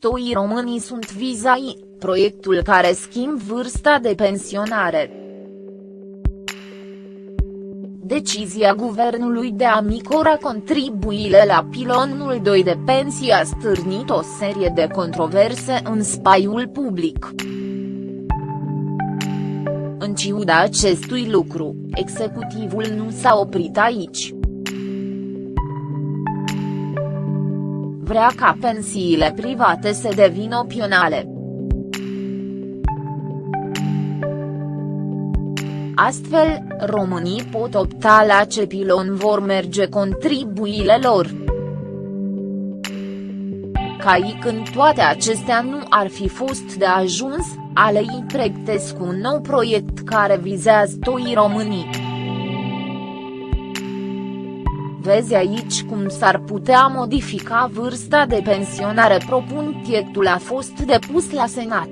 toi românii sunt vizai, proiectul care schimb vârsta de pensionare. Decizia guvernului de a micora contribuile la pilonul 2 de pensii a stârnit o serie de controverse în spaiul public. În ciuda acestui lucru, executivul nu s-a oprit aici. Vrea ca pensiile private să devină opționale. Astfel, românii pot opta la ce pilon vor merge contribuile lor. Ca când toate acestea nu ar fi fost de ajuns, alei pregătesc un nou proiect care vizează toi românii. Vezi aici cum s-ar putea modifica vârsta de pensionare propun proiectul a fost depus la Senat.